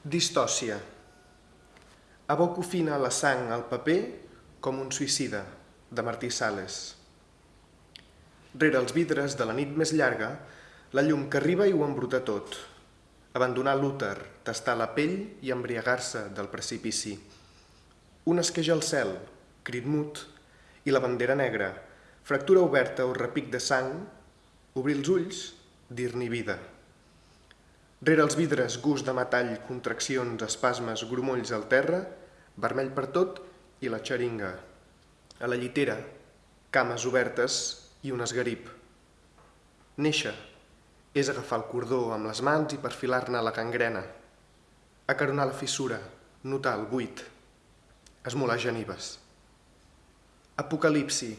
Distòcia. Aboco fina la sang al paper com un suïcida, de Martí Sales. Rere els vidres de la nit més llarga, la llum que arriba i ho embruta tot. Abandonar l'úter, tastar la pell i embriagar-se del precipici. Un esqueja al cel, crit mut, i la bandera negra, fractura oberta o repic de sang, obrir els ulls, dir-n'hi vida. Rere els vidres, gust de metall, contraccions, espasmes, grumolls al terra, vermell per tot i la xeringa. A la llitera, cames obertes i un esgarip. Néixer és agafar el cordó amb les mans i perfilar-ne la cangrena. Acaronar la fissura, notar el buit. Esmolar genives. Apocalipsi.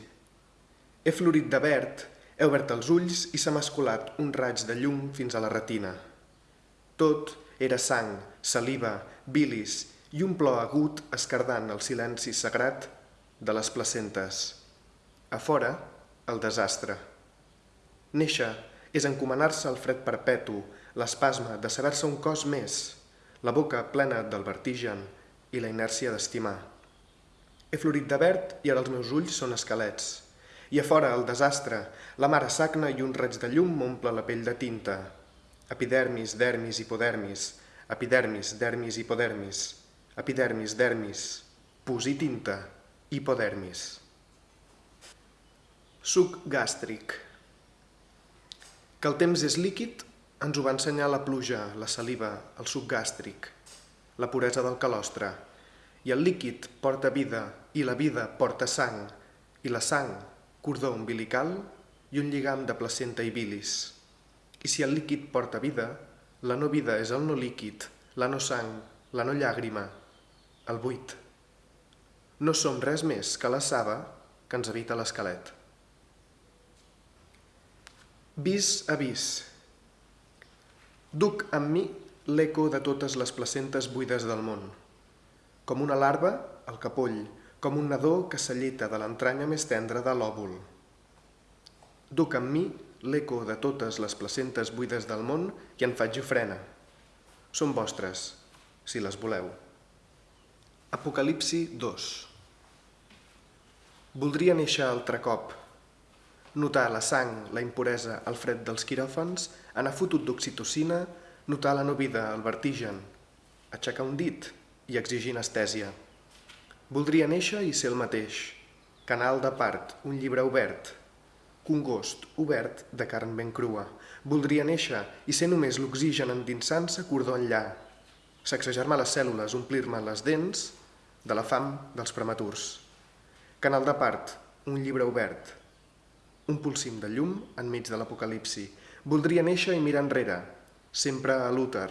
He florit de verd, he obert els ulls i s'ha masculat un raig de llum fins a la retina. Tot era sang, saliva, bilis i un plor agut escardant el silenci sagrat de les placentes. A fora, el desastre. Néixer és encomanar-se al fred perpetu, l'espasme de saber-se un cos més, la boca plena del vertigen i la inèrcia d'estimar. He florit de verd i ara els meus ulls són esquelets. I a fora el desastre, la mare sagna i un raig de llum m'omple la pell de tinta, epidermis, dermis, hipodermis, epidermis, dermis, hipodermis, epidermis, dermis, pus i tinta, hipodermis. Suc gàstric. Que el temps és líquid ens ho va ensenyar la pluja, la saliva, el suc gàstric, la puresa del calostre. I el líquid porta vida, i la vida porta sang, i la sang, cordó umbilical i un lligam de placenta i bilis. I si el líquid porta vida, la no vida és el no líquid, la no sang, la no llàgrima, el buit. No som res més que la saba que ens habita l'esquelet. Vis a vis. Duc amb mi l'eco de totes les placentes buides del món. Com una larva, el capoll, com un nadó que s'alleta de l'entranya més tendra de l'òvul. Duc amb mi l'eco de totes les placentes buides del món i en faig ofrena. Són vostres, si les voleu. Apocalipsi 2 Voldria néixer altre cop, notar la sang, la impuresa, el fred dels quiròfans, anar fotut d'oxitocina, notar la no vida, el vertigen, aixecar un dit i exigir anestèsia. Voldria néixer i ser el mateix, canal de part, un llibre obert, congost, obert, de carn ben crua. Voldria néixer i ser només l'oxigen endinsant-se cordó enllà, sacsejar-me les cèl·lules, omplir-me les dents de la fam dels prematurs. Canal de part, un llibre obert, un pulsim de llum enmig de l'apocalipsi. Voldria néixer i mirar enrere, sempre a l'úter,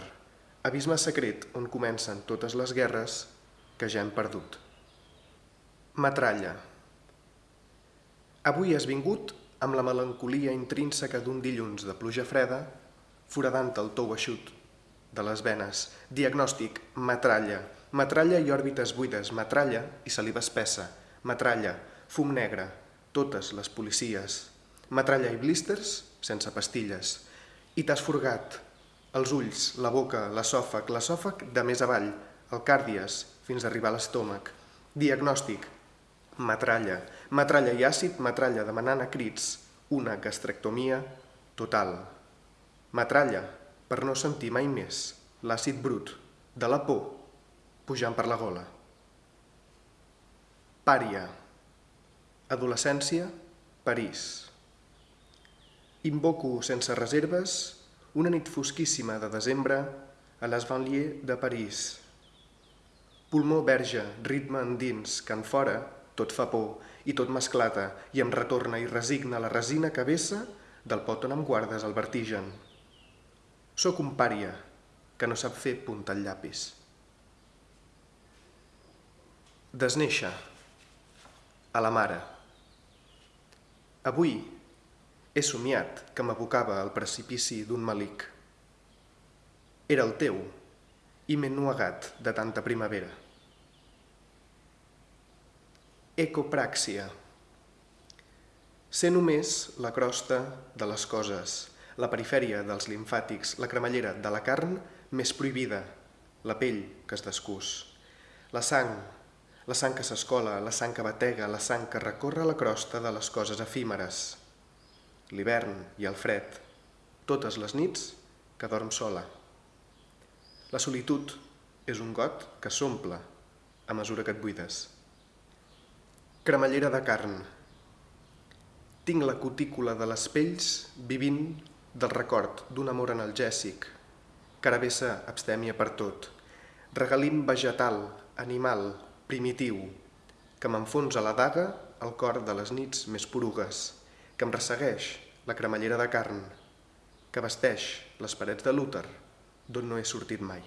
abisme secret on comencen totes les guerres que ja hem perdut. Matralla. Avui has vingut amb la melancolia intrínseca d'un dilluns de pluja freda, foradant el tou eixut de les venes. Diagnòstic, matralla. Matralla i òrbites buides, matralla i saliva espessa. Matralla, fum negre, totes les policies. Matralla i blísters, sense pastilles. I t'has forgat els ulls, la boca, l'esòfag, l'esòfag de més avall, el càrdies, fins arribar a l'estómac. Diagnòstic, matralla, matralla i àcid, matralla demanant a crits una gastrectomia total. Matralla per no sentir mai més l'àcid brut de la por pujant per la gola. Pària. Adolescència, París. Invoco sense reserves una nit fosquíssima de desembre a les banlieues de París. Pulmó verge, ritme endins, que en fora tot fa por i tot m'esclata i em retorna i resigna la resina que vessa del pot on em guardes el vertigen. Sóc un pària que no sap fer punta al llapis. Desnéixer. A la mare. Avui he somiat que m'abocava al precipici d'un malic. Era el teu i m'he nuegat de tanta primavera. Ecopràxia. Ser només la crosta de les coses, la perifèria dels limfàtics, la cremallera de la carn més prohibida, la pell que es descús, la sang, la sang que s'escola, la sang que batega, la sang que recorre la crosta de les coses efímeres, l'hivern i el fred, totes les nits que dorm sola. La solitud és un got que s'omple a mesura que et buides. Cremallera de carn. Tinc la cutícula de les pells vivint del record d'un amor analgèsic, caravessa abstèmia per tot, regalim vegetal, animal, primitiu, que m'enfonsa la daga al cor de les nits més porugues, que em ressegueix la cremallera de carn, que vesteix les parets de l'úter d'on no he sortit mai.